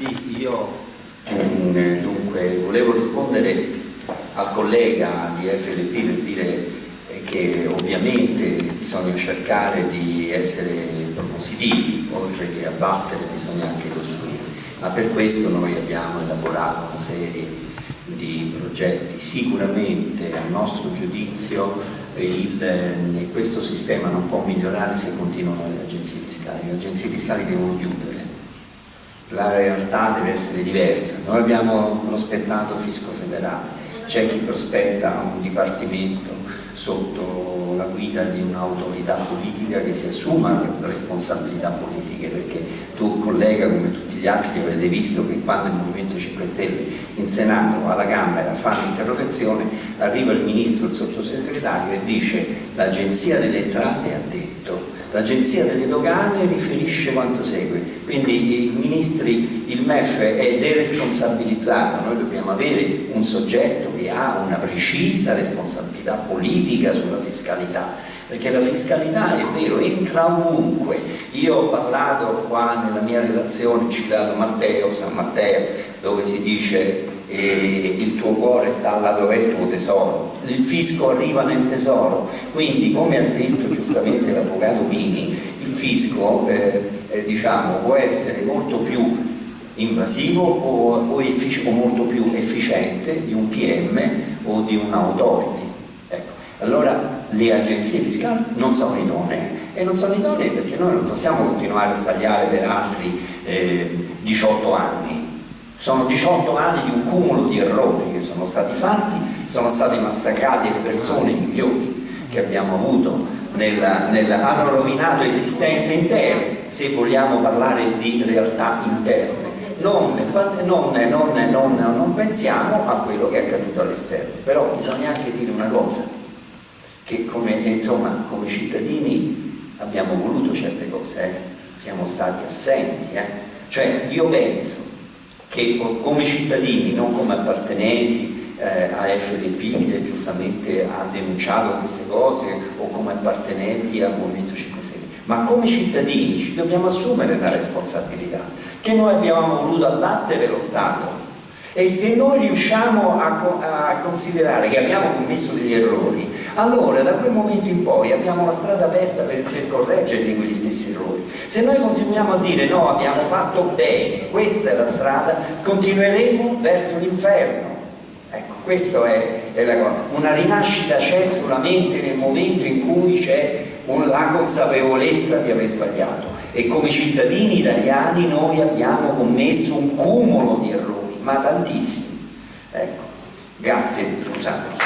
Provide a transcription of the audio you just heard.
Sì, io mm, dunque volevo rispondere al collega di FLP per dire che ovviamente bisogna cercare di essere propositivi, oltre che abbattere bisogna anche costruire, ma per questo noi abbiamo elaborato una serie di progetti. Sicuramente a nostro giudizio il, eh, questo sistema non può migliorare se continuano le agenzie fiscali, le agenzie fiscali devono chiudere la realtà deve essere diversa. Noi abbiamo prospettato fisco federale, c'è chi prospetta un dipartimento sotto la guida di un'autorità politica che si assuma responsabilità politiche, perché tu collega come tutti gli altri avrete visto che quando il Movimento 5 Stelle in Senato alla Camera fa l'interrogazione arriva il Ministro, il sottosegretario e dice l'Agenzia delle Entrate ha detto L'Agenzia delle Dogane riferisce quanto segue, quindi i ministri, il MEF è deresponsabilizzato, noi dobbiamo avere un soggetto che ha una precisa responsabilità politica sulla fiscalità, perché la fiscalità è vero, entra ovunque. Io ho parlato qua nella mia relazione, citato Matteo, San Matteo, dove si dice e il tuo cuore sta là dove è il tuo tesoro, il fisco arriva nel tesoro, quindi come ha detto giustamente l'avvocato Pini, il fisco eh, eh, diciamo, può essere molto più invasivo o, o, o, molto più efficiente di un PM o di un'autority. Ecco. Allora le agenzie fiscali non sono idonee e non sono idonee perché noi non possiamo continuare a sbagliare per altri eh, 18 anni sono 18 anni di un cumulo di errori che sono stati fatti, sono state massacrate le persone migliori che abbiamo avuto, nella, nella, hanno rovinato esistenze intere, se vogliamo parlare di realtà interne. Non, non, non, non pensiamo a quello che è accaduto all'esterno, però bisogna anche dire una cosa, che come, insomma, come cittadini abbiamo voluto certe cose, eh? siamo stati assenti, eh? cioè io penso che come cittadini, non come appartenenti eh, a FDP che giustamente ha denunciato queste cose o come appartenenti al Movimento 5 Stelle, ma come cittadini ci dobbiamo assumere la responsabilità che noi abbiamo voluto abbattere lo Stato e se noi riusciamo a, a, considerare che abbiamo commesso degli errori, allora da quel momento in poi abbiamo la strada aperta per, per correggere quegli stessi errori. Se noi continuiamo a dire no, abbiamo fatto bene, questa è la strada, continueremo verso l'inferno. Ecco, questa è, è, la cosa. Una rinascita c'è solamente nel momento in cui c'è la consapevolezza di aver sbagliato e come cittadini italiani noi abbiamo commesso un cumulo di errori ma tantissimi. Ecco, grazie, scusate.